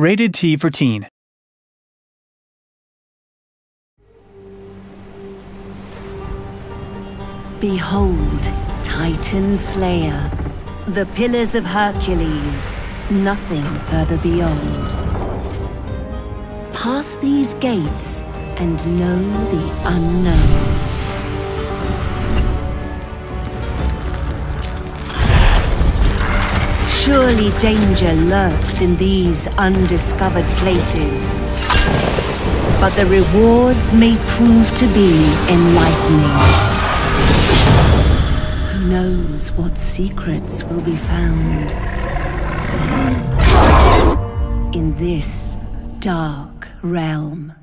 Rated T for Teen. Behold, Titan Slayer, the Pillars of Hercules, nothing further beyond. Pass these gates and know the unknown. Surely danger lurks in these undiscovered places. But the rewards may prove to be enlightening. Who knows what secrets will be found in this dark realm?